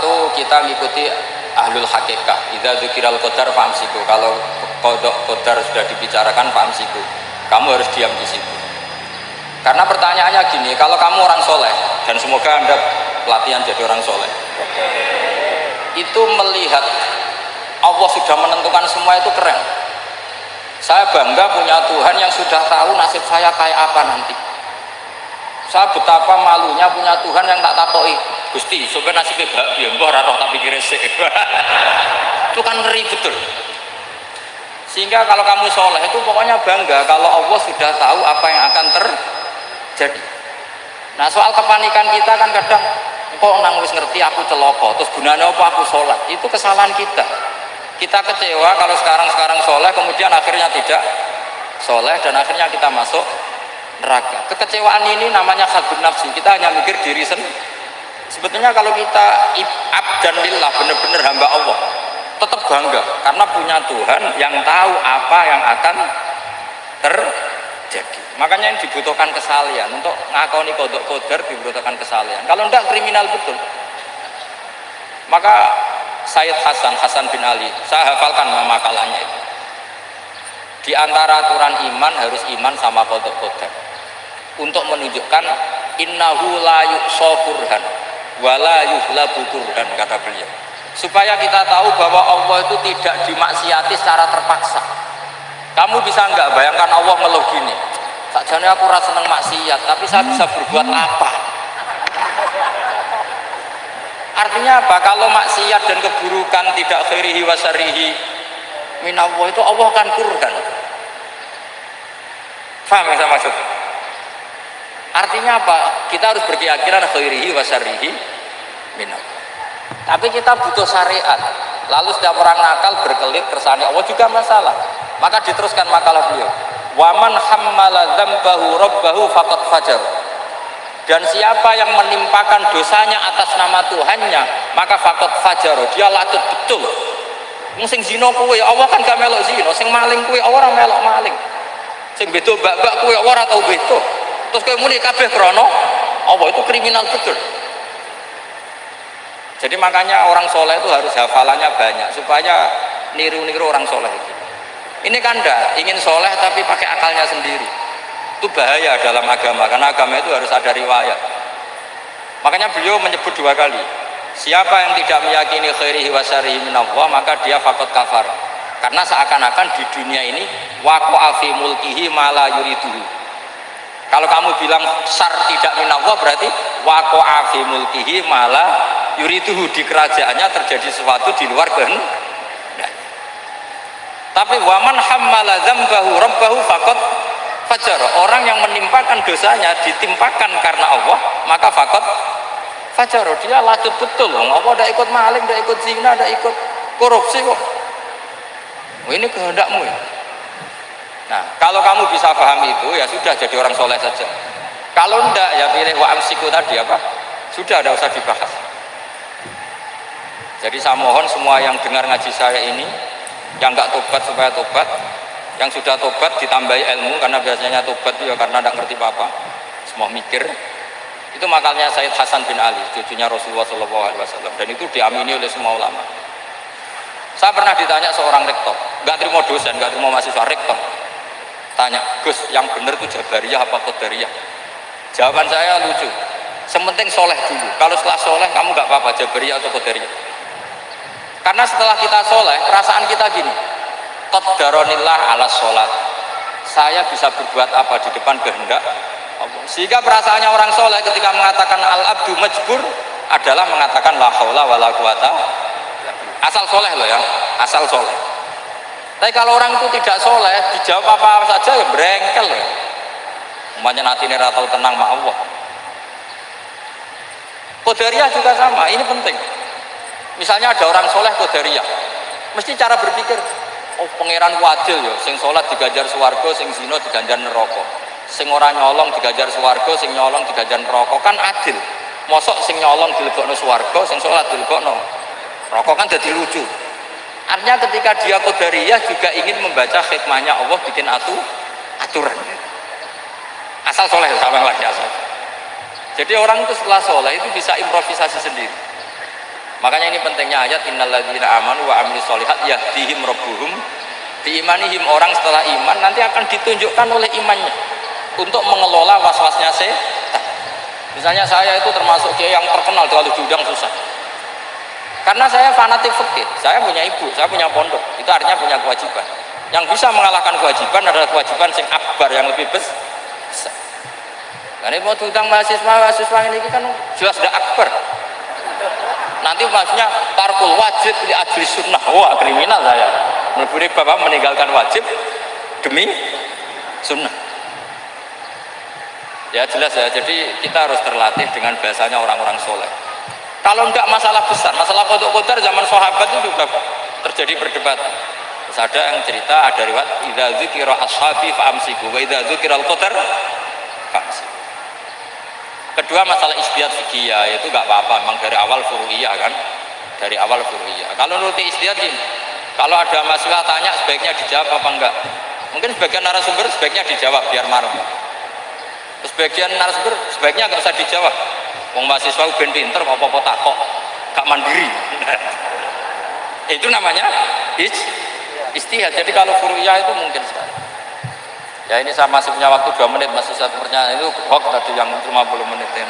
Satu kita mengikuti ahlul hakikat. Idza dzukiral qadar famsiku. Kalau kodok qadar sudah dibicarakan famsiku. Kamu harus diam di situ. Karena pertanyaannya gini, kalau kamu orang soleh dan semoga anda pelatihan jadi orang soleh, itu melihat Allah sudah menentukan semua itu keren. Saya bangga punya Tuhan yang sudah tahu nasib saya kayak apa nanti. Saya betapa malunya punya Tuhan yang tak takoi. Gusti, sebenarnya nasibnya bahagia, mbah raro tak pikir itu kan ngeri betul. Sehingga kalau kamu soleh itu pokoknya bangga kalau Allah sudah tahu apa yang akan terjadi. Nah soal kepanikan kita kan kadang kok nang wis ngerti aku celoko, terus gunanya apa aku sholat? Itu kesalahan kita. Kita kecewa kalau sekarang-sekarang soleh, kemudian akhirnya tidak soleh dan akhirnya kita masuk neraka. Kekecewaan ini namanya khadun nafsi. Kita hanya mikir diri sendiri. Sebetulnya kalau kita abdan lillah, benar-benar hamba Allah, tetap bangga karena punya Tuhan yang tahu apa yang akan terjadi. Makanya yang dibutuhkan kesalian untuk ngakoni kodok koder dibutuhkan kesalian. Kalau tidak kriminal betul. Maka Sayyid Hasan Hasan bin Ali, saya hafalkan makalahnya itu. Di antara aturan iman harus iman sama kodok koder. Untuk menunjukkan innahu la yuqsa wala yuhlabu kata beliau. Supaya kita tahu bahwa Allah itu tidak dimaksiati secara terpaksa. Kamu bisa nggak bayangkan Allah ngeluh gini? Aku rasa seneng maksiat tapi saya bisa berbuat apa? Artinya apa? Kalau maksiat dan keburukan tidak khairihi wasarihi minallah itu Allah akan kurban paham yang saya maksud artinya apa? Kita harus berkeyakinan khairihi wasarihi minallah tapi kita butuh syariat. Lalu setiap orang nakal berkelit kersane Allah juga masalah. Maka diteruskan makalah beliau. Waman hammala dzambahu rabbahu faqad fajar dan siapa yang menimpakan dosanya atas nama Tuhannya maka fakot fajar dia latut betul. Sing zina kuwe Allah kan gak melok zina. Sing maling kuwe orang melok maling. Sing beto bak-bak kuwe ora tau beto terus kowe muni kabeh krana Allah itu kriminal betul jadi makanya orang soleh itu harus hafalannya banyak supaya niru-niru orang soleh itu. Ini kan enggak, ingin soleh tapi pakai akalnya sendiri. Itu bahaya dalam agama, karena agama itu harus ada riwayat. Makanya beliau menyebut dua kali. Siapa yang tidak meyakini khairihi wa minallah, maka dia fakot kafar. Karena seakan-akan di dunia ini waqa'a fi mulkihi mala yuriduhu kalau kamu bilang sar tidak minallah berarti wako fi mulkihi malah yuriduhu di kerajaannya terjadi sesuatu di luar kehendak. Nah. Tapi waman hammala dzambahu rabbahu fakot fajar. Orang yang menimpakan dosanya ditimpakan karena Allah, maka fakot fajar. Dia latut betul. Allah tidak ikut maling, tidak ikut zina, tidak ikut korupsi kok. Oh, ini kehendakmu ya. Nah, kalau kamu bisa paham itu ya sudah jadi orang soleh saja. Kalau enggak ya pilih wa amsiku tadi apa? Sudah ada usah dibahas. Jadi saya mohon semua yang dengar ngaji saya ini yang enggak tobat supaya tobat, yang sudah tobat ditambahi ilmu karena biasanya tobat ya karena enggak ngerti apa-apa, semua mikir. Itu makalnya Said Hasan bin Ali, cucunya Rasulullah SAW dan itu diamini oleh semua ulama. Saya pernah ditanya seorang rektor, nggak terima dosen, nggak terima mahasiswa rektor, tanya Gus yang benar itu Jabariyah apa Qadariyah? Jawaban saya lucu. Sementing soleh dulu. Kalau setelah soleh kamu gak apa-apa Jabariyah atau Qadariyah karena setelah kita soleh perasaan kita gini Qaddaronillah ala sholat saya bisa berbuat apa di depan kehendak sehingga perasaannya orang soleh ketika mengatakan al-abdu majbur adalah mengatakan la haula wa la quwata asal soleh loh ya asal soleh tapi kalau orang itu tidak soleh, dijawab apa, -apa saja ya berengkel ya. Umpamanya nanti ini ratau tenang sama Allah. Kodariah juga sama, ini penting. Misalnya ada orang soleh kodariah, mesti cara berpikir, oh pangeran wadil ya, sing sholat digajar suwargo, sing zino diganjar neraka. Sing orang nyolong digajar suwargo, sing nyolong digajar neraka kan adil. Mosok sing nyolong dilebokno suwargo, sing sholat dilebokno. Rokok kan jadi lucu. Artinya ketika dia kodariyah juga ingin membaca hikmahnya Allah bikin atu, aturan. Asal soleh sama lagi asal. Jadi orang itu setelah soleh itu bisa improvisasi sendiri. Makanya ini pentingnya ayat innalladzina amanu wa amilus solihat yahdihim rabbuhum diimanihim orang setelah iman nanti akan ditunjukkan oleh imannya untuk mengelola was-wasnya setan. Misalnya saya itu termasuk kiai yang terkenal kalau diundang susah. Karena saya fanatik fikih, saya punya ibu, saya punya pondok, itu artinya punya kewajiban. Yang bisa mengalahkan kewajiban adalah kewajiban sing akbar yang lebih besar. Karena mau diundang mahasiswa mahasiswa ini kan jelas sudah akbar. Nanti maksudnya tarkul wajib di ajli sunnah. Wah kriminal saya. Meleburi bapak meninggalkan wajib demi sunnah. Ya jelas ya. Jadi kita harus terlatih dengan bahasanya orang-orang soleh. Kalau enggak masalah besar, masalah kodok kodar zaman sahabat itu juga terjadi perdebatan. Ada yang cerita ada riwayat idza dzikira ashabi fa amsiku wa idza dzikira al-qadar fa Kedua masalah istiad fikih itu enggak apa-apa, memang dari awal furu'iyah kan. Dari awal furu'iyah. Kalau nuruti istiad gini, kalau ada masalah tanya sebaiknya dijawab apa enggak? Mungkin sebagian narasumber sebaiknya dijawab biar marah. Sebagian narasumber sebaiknya enggak usah dijawab. Wong mahasiswa ben pinter kok apa-apa takok, gak mandiri. itu namanya istihad. Jadi kalau furu'iyah itu mungkin sekali. Ya ini saya masih punya waktu 2 menit, masih satu pertanyaan itu hoax tadi yang 50 menit. Ya.